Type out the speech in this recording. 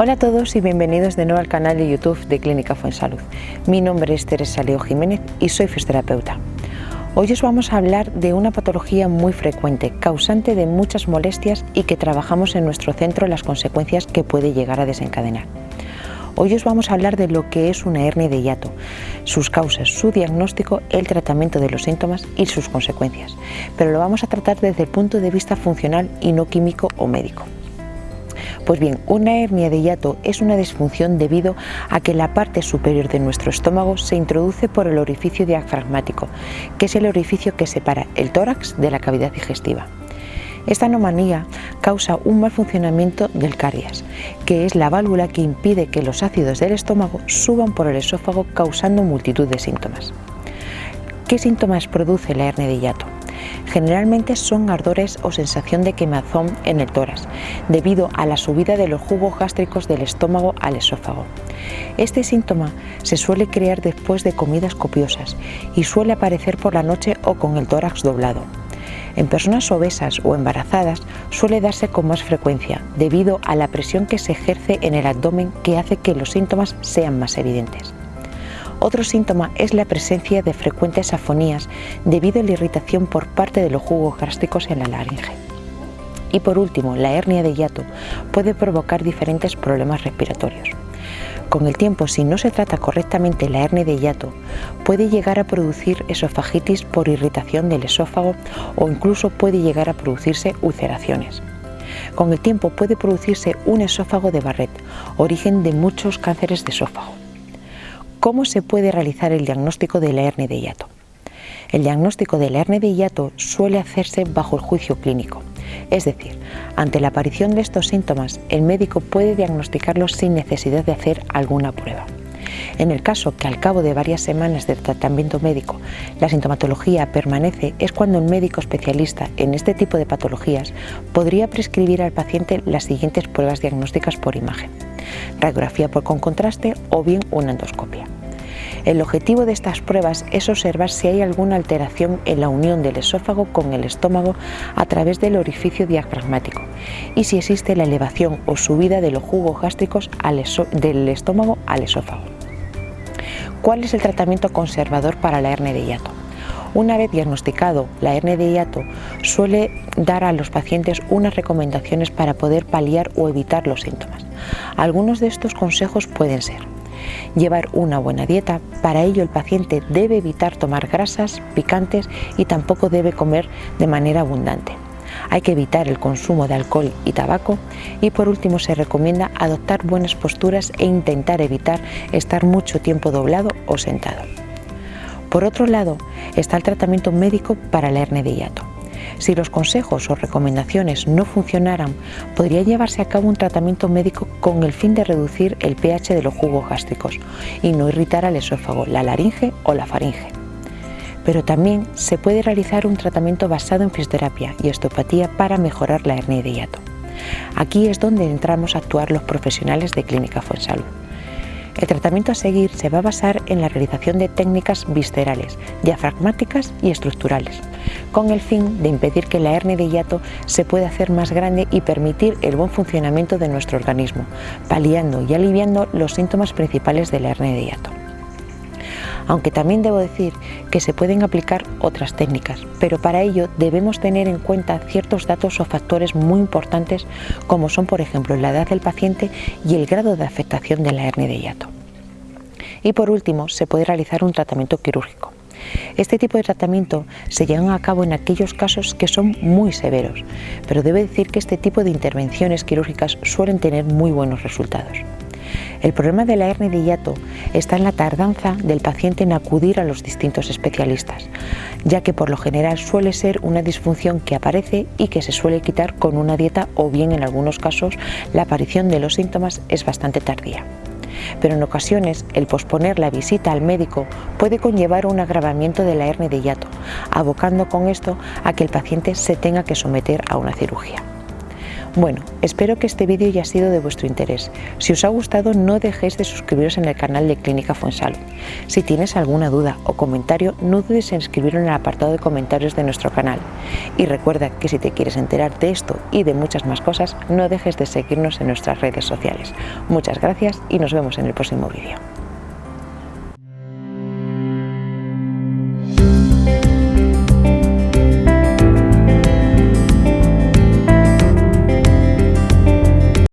Hola a todos y bienvenidos de nuevo al canal de YouTube de Clínica Fuensalud. Mi nombre es Teresa Leo Jiménez y soy fisioterapeuta. Hoy os vamos a hablar de una patología muy frecuente, causante de muchas molestias y que trabajamos en nuestro centro las consecuencias que puede llegar a desencadenar. Hoy os vamos a hablar de lo que es una hernia de hiato, sus causas, su diagnóstico, el tratamiento de los síntomas y sus consecuencias, pero lo vamos a tratar desde el punto de vista funcional y no químico o médico. Pues bien, una hernia de hiato es una disfunción debido a que la parte superior de nuestro estómago se introduce por el orificio diafragmático, que es el orificio que separa el tórax de la cavidad digestiva. Esta anomalía causa un mal funcionamiento del cardias, que es la válvula que impide que los ácidos del estómago suban por el esófago causando multitud de síntomas. ¿Qué síntomas produce la hernia de hiato? Generalmente son ardores o sensación de quemazón en el tórax, debido a la subida de los jugos gástricos del estómago al esófago. Este síntoma se suele crear después de comidas copiosas y suele aparecer por la noche o con el tórax doblado. En personas obesas o embarazadas suele darse con más frecuencia debido a la presión que se ejerce en el abdomen que hace que los síntomas sean más evidentes. Otro síntoma es la presencia de frecuentes afonías debido a la irritación por parte de los jugos gástricos en la laringe. Y por último, la hernia de hiato puede provocar diferentes problemas respiratorios. Con el tiempo, si no se trata correctamente la hernia de hiato, puede llegar a producir esofagitis por irritación del esófago o incluso puede llegar a producirse ulceraciones. Con el tiempo puede producirse un esófago de Barrett, origen de muchos cánceres de esófago. ¿Cómo se puede realizar el diagnóstico de la hernia de hiato? El diagnóstico de la hernia de hiato suele hacerse bajo el juicio clínico, es decir, ante la aparición de estos síntomas, el médico puede diagnosticarlos sin necesidad de hacer alguna prueba. En el caso que al cabo de varias semanas de tratamiento médico la sintomatología permanece, es cuando el médico especialista en este tipo de patologías podría prescribir al paciente las siguientes pruebas diagnósticas por imagen radiografía por con contraste o bien una endoscopia. El objetivo de estas pruebas es observar si hay alguna alteración en la unión del esófago con el estómago a través del orificio diafragmático y si existe la elevación o subida de los jugos gástricos del estómago al esófago. ¿Cuál es el tratamiento conservador para la hernia de hiato? Una vez diagnosticado la hernia de hiato, suele dar a los pacientes unas recomendaciones para poder paliar o evitar los síntomas. Algunos de estos consejos pueden ser llevar una buena dieta, para ello el paciente debe evitar tomar grasas, picantes y tampoco debe comer de manera abundante. Hay que evitar el consumo de alcohol y tabaco y por último se recomienda adoptar buenas posturas e intentar evitar estar mucho tiempo doblado o sentado. Por otro lado está el tratamiento médico para la hernia de hiato. Si los consejos o recomendaciones no funcionaran, podría llevarse a cabo un tratamiento médico con el fin de reducir el pH de los jugos gástricos y no irritar al esófago, la laringe o la faringe. Pero también se puede realizar un tratamiento basado en fisioterapia y osteopatía para mejorar la hernia de hiato. Aquí es donde entramos a actuar los profesionales de Clínica Fuensalud. El tratamiento a seguir se va a basar en la realización de técnicas viscerales, diafragmáticas y estructurales, con el fin de impedir que la hernia de hiato se pueda hacer más grande y permitir el buen funcionamiento de nuestro organismo, paliando y aliviando los síntomas principales de la hernia de hiato aunque también debo decir que se pueden aplicar otras técnicas, pero para ello debemos tener en cuenta ciertos datos o factores muy importantes como son por ejemplo la edad del paciente y el grado de afectación de la hernia de hiato. Y por último, se puede realizar un tratamiento quirúrgico. Este tipo de tratamiento se llevan a cabo en aquellos casos que son muy severos, pero debe decir que este tipo de intervenciones quirúrgicas suelen tener muy buenos resultados. El problema de la hernia de hiato está en la tardanza del paciente en acudir a los distintos especialistas, ya que por lo general suele ser una disfunción que aparece y que se suele quitar con una dieta o bien en algunos casos la aparición de los síntomas es bastante tardía. Pero en ocasiones el posponer la visita al médico puede conllevar un agravamiento de la hernia de hiato, abocando con esto a que el paciente se tenga que someter a una cirugía. Bueno, espero que este vídeo haya sido de vuestro interés. Si os ha gustado no dejéis de suscribiros en el canal de Clínica Fuensalud. Si tienes alguna duda o comentario no dudes en escribirlo en el apartado de comentarios de nuestro canal. Y recuerda que si te quieres enterar de esto y de muchas más cosas no dejes de seguirnos en nuestras redes sociales. Muchas gracias y nos vemos en el próximo vídeo.